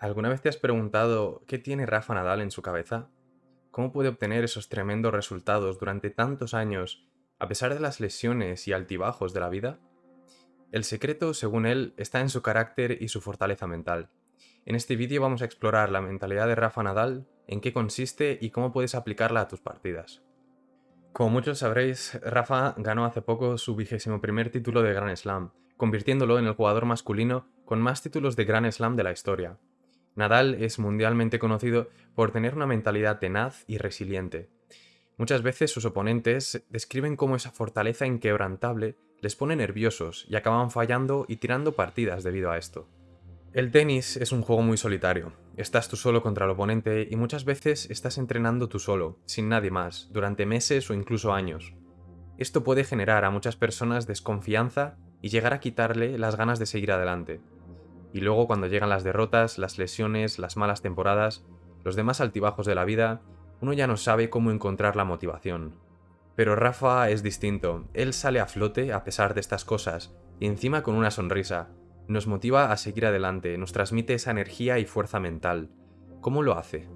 ¿Alguna vez te has preguntado qué tiene Rafa Nadal en su cabeza? ¿Cómo puede obtener esos tremendos resultados durante tantos años a pesar de las lesiones y altibajos de la vida? El secreto, según él, está en su carácter y su fortaleza mental. En este vídeo vamos a explorar la mentalidad de Rafa Nadal, en qué consiste y cómo puedes aplicarla a tus partidas. Como muchos sabréis, Rafa ganó hace poco su vigésimo primer título de Grand Slam, convirtiéndolo en el jugador masculino con más títulos de Grand Slam de la historia. Nadal es mundialmente conocido por tener una mentalidad tenaz y resiliente. Muchas veces sus oponentes describen cómo esa fortaleza inquebrantable les pone nerviosos y acaban fallando y tirando partidas debido a esto. El tenis es un juego muy solitario. Estás tú solo contra el oponente y muchas veces estás entrenando tú solo, sin nadie más, durante meses o incluso años. Esto puede generar a muchas personas desconfianza y llegar a quitarle las ganas de seguir adelante. Y luego cuando llegan las derrotas, las lesiones, las malas temporadas, los demás altibajos de la vida, uno ya no sabe cómo encontrar la motivación. Pero Rafa es distinto, él sale a flote a pesar de estas cosas, y encima con una sonrisa. Nos motiva a seguir adelante, nos transmite esa energía y fuerza mental. ¿Cómo lo hace?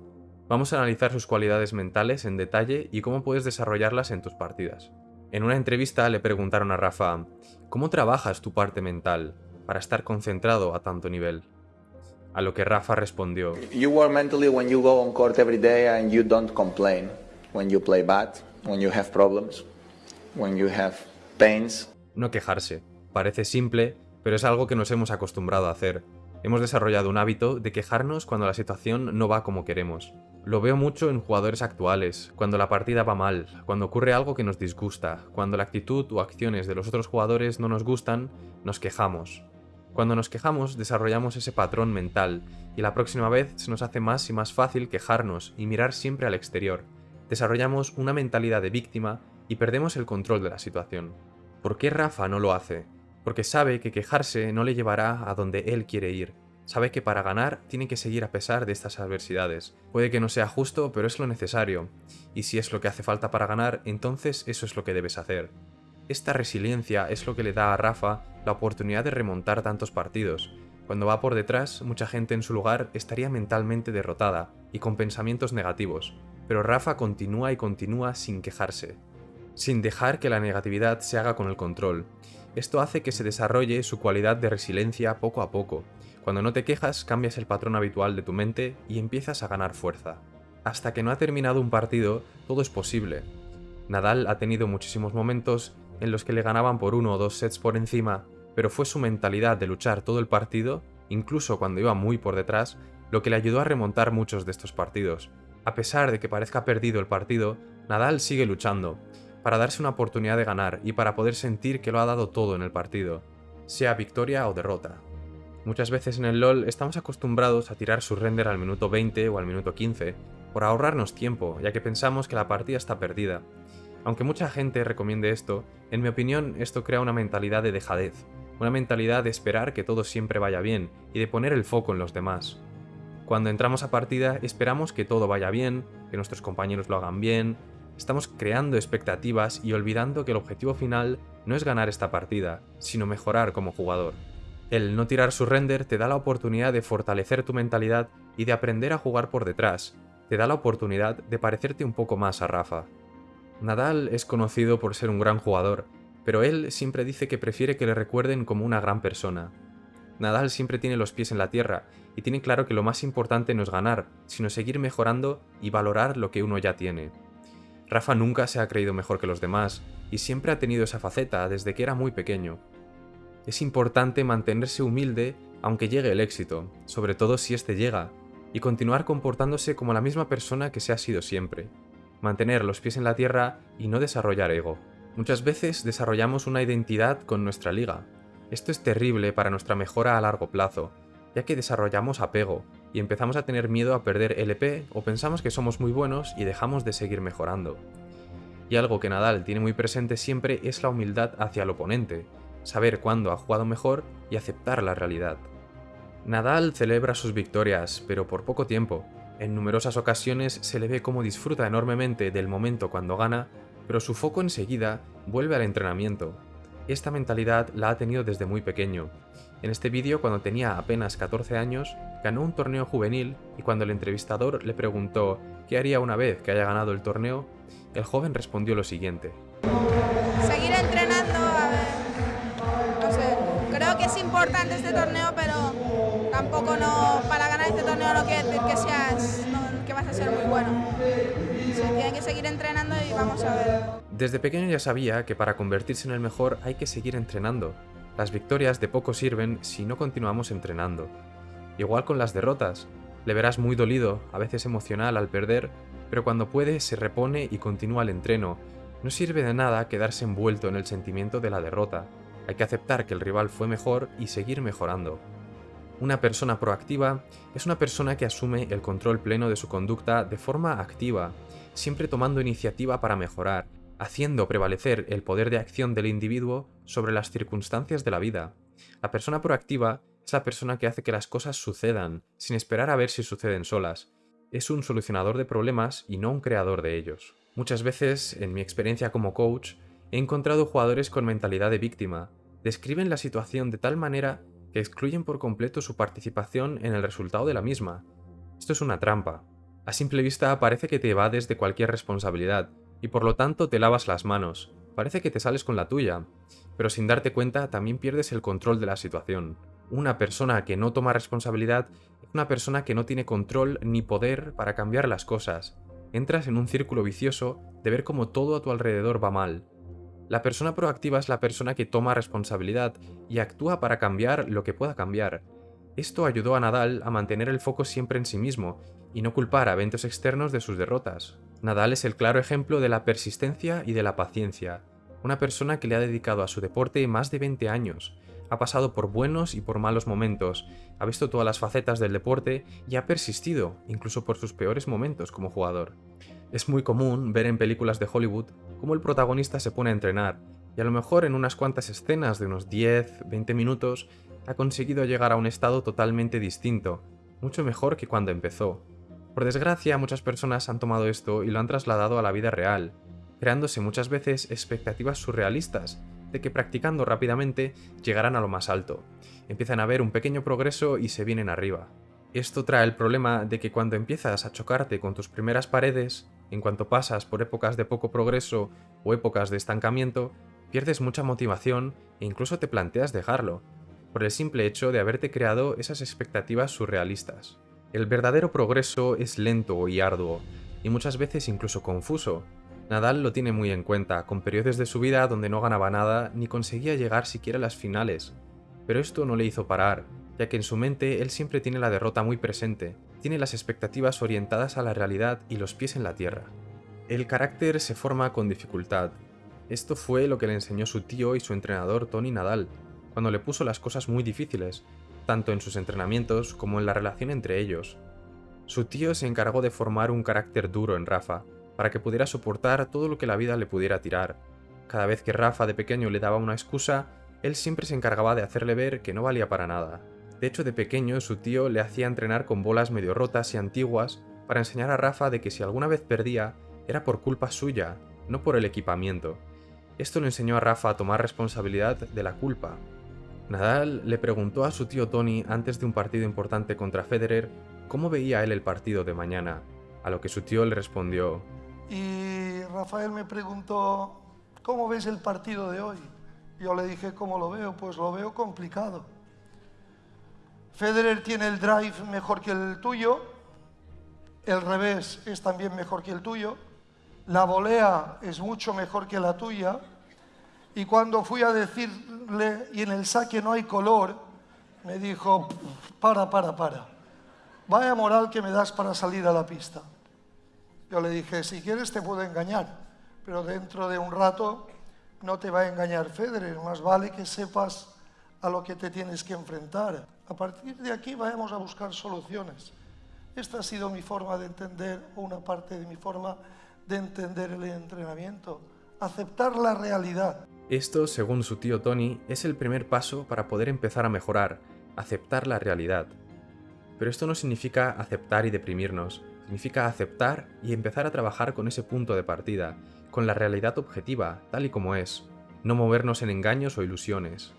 Vamos a analizar sus cualidades mentales en detalle y cómo puedes desarrollarlas en tus partidas. En una entrevista le preguntaron a Rafa, ¿cómo trabajas tu parte mental? Para estar concentrado a tanto nivel. A lo que Rafa respondió, You work mentally when you go on court every day and you don't complain. When you play bad, when you have problems, when you have pains. No quejarse. Parece simple, pero es algo que nos hemos acostumbrado a hacer. Hemos desarrollado un hábito de quejarnos cuando la situación no va como queremos. Lo veo mucho en jugadores actuales, cuando la partida va mal, cuando ocurre algo que nos disgusta, cuando la actitud o acciones de los otros jugadores no nos gustan, nos quejamos. Cuando nos quejamos, desarrollamos ese patrón mental, y la próxima vez se nos hace más y más fácil quejarnos y mirar siempre al exterior. Desarrollamos una mentalidad de víctima y perdemos el control de la situación. ¿Por qué Rafa no lo hace? Porque sabe que quejarse no le llevará a donde él quiere ir. Sabe que para ganar tiene que seguir a pesar de estas adversidades. Puede que no sea justo, pero es lo necesario. Y si es lo que hace falta para ganar, entonces eso es lo que debes hacer. Esta resiliencia es lo que le da a Rafa la oportunidad de remontar tantos partidos. Cuando va por detrás, mucha gente en su lugar estaría mentalmente derrotada y con pensamientos negativos, pero Rafa continúa y continúa sin quejarse, sin dejar que la negatividad se haga con el control. Esto hace que se desarrolle su cualidad de resiliencia poco a poco. Cuando no te quejas, cambias el patrón habitual de tu mente y empiezas a ganar fuerza. Hasta que no ha terminado un partido, todo es posible. Nadal ha tenido muchísimos momentos en los que le ganaban por uno o dos sets por encima, pero fue su mentalidad de luchar todo el partido, incluso cuando iba muy por detrás, lo que le ayudó a remontar muchos de estos partidos. A pesar de que parezca perdido el partido, Nadal sigue luchando, para darse una oportunidad de ganar y para poder sentir que lo ha dado todo en el partido, sea victoria o derrota. Muchas veces en el LoL estamos acostumbrados a tirar su render al minuto 20 o al minuto 15, por ahorrarnos tiempo, ya que pensamos que la partida está perdida, aunque mucha gente recomiende esto, en mi opinión esto crea una mentalidad de dejadez, una mentalidad de esperar que todo siempre vaya bien y de poner el foco en los demás. Cuando entramos a partida esperamos que todo vaya bien, que nuestros compañeros lo hagan bien, estamos creando expectativas y olvidando que el objetivo final no es ganar esta partida, sino mejorar como jugador. El no tirar su render te da la oportunidad de fortalecer tu mentalidad y de aprender a jugar por detrás, te da la oportunidad de parecerte un poco más a Rafa. Nadal es conocido por ser un gran jugador, pero él siempre dice que prefiere que le recuerden como una gran persona. Nadal siempre tiene los pies en la tierra y tiene claro que lo más importante no es ganar, sino seguir mejorando y valorar lo que uno ya tiene. Rafa nunca se ha creído mejor que los demás y siempre ha tenido esa faceta desde que era muy pequeño. Es importante mantenerse humilde aunque llegue el éxito, sobre todo si éste llega, y continuar comportándose como la misma persona que se ha sido siempre mantener los pies en la tierra y no desarrollar ego. Muchas veces desarrollamos una identidad con nuestra liga. Esto es terrible para nuestra mejora a largo plazo, ya que desarrollamos apego y empezamos a tener miedo a perder LP o pensamos que somos muy buenos y dejamos de seguir mejorando. Y algo que Nadal tiene muy presente siempre es la humildad hacia el oponente, saber cuándo ha jugado mejor y aceptar la realidad. Nadal celebra sus victorias, pero por poco tiempo, en numerosas ocasiones se le ve cómo disfruta enormemente del momento cuando gana, pero su foco enseguida vuelve al entrenamiento. Esta mentalidad la ha tenido desde muy pequeño. En este vídeo, cuando tenía apenas 14 años, ganó un torneo juvenil y cuando el entrevistador le preguntó qué haría una vez que haya ganado el torneo, el joven respondió lo siguiente. Seguir entrenando, a ver, no sé, creo que es importante este torneo, pero tampoco no, para ganar este torneo no quiere decir que seas, no, que vas a ser muy bueno. Tiene que seguir entrenando Desde pequeño ya sabía que para convertirse en el mejor hay que seguir entrenando, las victorias de poco sirven si no continuamos entrenando. Igual con las derrotas. Le verás muy dolido, a veces emocional al perder, pero cuando puede se repone y continúa el entreno. No sirve de nada quedarse envuelto en el sentimiento de la derrota. Hay que aceptar que el rival fue mejor y seguir mejorando. Una persona proactiva es una persona que asume el control pleno de su conducta de forma activa, siempre tomando iniciativa para mejorar, haciendo prevalecer el poder de acción del individuo sobre las circunstancias de la vida. La persona proactiva es la persona que hace que las cosas sucedan, sin esperar a ver si suceden solas. Es un solucionador de problemas y no un creador de ellos. Muchas veces, en mi experiencia como coach, he encontrado jugadores con mentalidad de víctima. Describen la situación de tal manera que excluyen por completo su participación en el resultado de la misma. Esto es una trampa. A simple vista parece que te evades de cualquier responsabilidad, y por lo tanto te lavas las manos. Parece que te sales con la tuya, pero sin darte cuenta también pierdes el control de la situación. Una persona que no toma responsabilidad es una persona que no tiene control ni poder para cambiar las cosas. Entras en un círculo vicioso de ver cómo todo a tu alrededor va mal. La persona proactiva es la persona que toma responsabilidad y actúa para cambiar lo que pueda cambiar. Esto ayudó a Nadal a mantener el foco siempre en sí mismo y no culpar a eventos externos de sus derrotas. Nadal es el claro ejemplo de la persistencia y de la paciencia, una persona que le ha dedicado a su deporte más de 20 años, ha pasado por buenos y por malos momentos, ha visto todas las facetas del deporte y ha persistido, incluso por sus peores momentos como jugador. Es muy común ver en películas de Hollywood cómo el protagonista se pone a entrenar, y a lo mejor en unas cuantas escenas de unos 10, 20 minutos ha conseguido llegar a un estado totalmente distinto, mucho mejor que cuando empezó. Por desgracia, muchas personas han tomado esto y lo han trasladado a la vida real, creándose muchas veces expectativas surrealistas de que practicando rápidamente llegarán a lo más alto. Empiezan a ver un pequeño progreso y se vienen arriba. Esto trae el problema de que cuando empiezas a chocarte con tus primeras paredes, en cuanto pasas por épocas de poco progreso o épocas de estancamiento, pierdes mucha motivación e incluso te planteas dejarlo, por el simple hecho de haberte creado esas expectativas surrealistas. El verdadero progreso es lento y arduo, y muchas veces incluso confuso. Nadal lo tiene muy en cuenta, con periodos de su vida donde no ganaba nada ni conseguía llegar siquiera a las finales. Pero esto no le hizo parar, ya que en su mente él siempre tiene la derrota muy presente, tiene las expectativas orientadas a la realidad y los pies en la tierra. El carácter se forma con dificultad. Esto fue lo que le enseñó su tío y su entrenador Tony Nadal, cuando le puso las cosas muy difíciles, tanto en sus entrenamientos como en la relación entre ellos. Su tío se encargó de formar un carácter duro en Rafa, para que pudiera soportar todo lo que la vida le pudiera tirar. Cada vez que Rafa de pequeño le daba una excusa, él siempre se encargaba de hacerle ver que no valía para nada. De hecho, de pequeño su tío le hacía entrenar con bolas medio rotas y antiguas para enseñar a Rafa de que si alguna vez perdía, era por culpa suya, no por el equipamiento. Esto le enseñó a Rafa a tomar responsabilidad de la culpa, Nadal le preguntó a su tío Tony antes de un partido importante contra Federer cómo veía él el partido de mañana, a lo que su tío le respondió. Y Rafael me preguntó, ¿cómo ves el partido de hoy? Yo le dije, ¿cómo lo veo? Pues lo veo complicado. Federer tiene el drive mejor que el tuyo, el revés es también mejor que el tuyo, la volea es mucho mejor que la tuya, y cuando fui a decirle, y en el saque no hay color, me dijo, para, para, para. Vaya moral que me das para salir a la pista. Yo le dije, si quieres te puedo engañar, pero dentro de un rato no te va a engañar Federer, más vale que sepas a lo que te tienes que enfrentar. A partir de aquí vayamos a buscar soluciones. Esta ha sido mi forma de entender, una parte de mi forma de entender el entrenamiento, aceptar la realidad. Esto, según su tío Tony, es el primer paso para poder empezar a mejorar, aceptar la realidad. Pero esto no significa aceptar y deprimirnos, significa aceptar y empezar a trabajar con ese punto de partida, con la realidad objetiva, tal y como es, no movernos en engaños o ilusiones.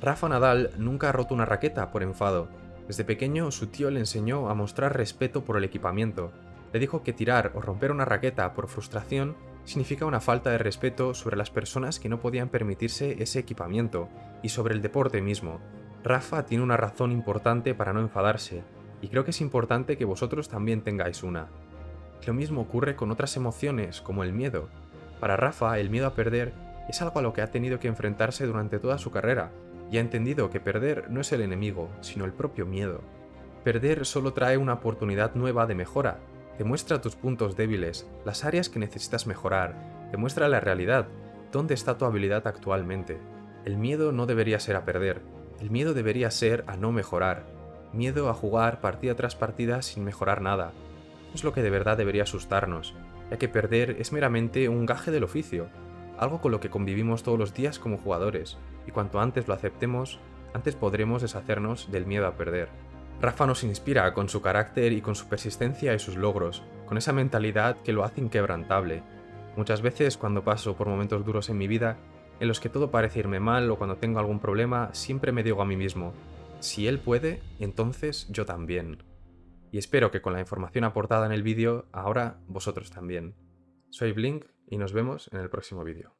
Rafa Nadal nunca ha roto una raqueta por enfado. Desde pequeño su tío le enseñó a mostrar respeto por el equipamiento. Le dijo que tirar o romper una raqueta por frustración significa una falta de respeto sobre las personas que no podían permitirse ese equipamiento y sobre el deporte mismo. Rafa tiene una razón importante para no enfadarse, y creo que es importante que vosotros también tengáis una. Lo mismo ocurre con otras emociones, como el miedo. Para Rafa, el miedo a perder es algo a lo que ha tenido que enfrentarse durante toda su carrera, y ha entendido que perder no es el enemigo, sino el propio miedo. Perder solo trae una oportunidad nueva de mejora, te muestra tus puntos débiles, las áreas que necesitas mejorar, te muestra la realidad, dónde está tu habilidad actualmente. El miedo no debería ser a perder, el miedo debería ser a no mejorar, miedo a jugar partida tras partida sin mejorar nada. Es lo que de verdad debería asustarnos, ya que perder es meramente un gaje del oficio, algo con lo que convivimos todos los días como jugadores, y cuanto antes lo aceptemos, antes podremos deshacernos del miedo a perder. Rafa nos inspira con su carácter y con su persistencia y sus logros, con esa mentalidad que lo hace inquebrantable. Muchas veces cuando paso por momentos duros en mi vida, en los que todo parece irme mal o cuando tengo algún problema, siempre me digo a mí mismo, si él puede, entonces yo también. Y espero que con la información aportada en el vídeo, ahora vosotros también. Soy Blink y nos vemos en el próximo vídeo.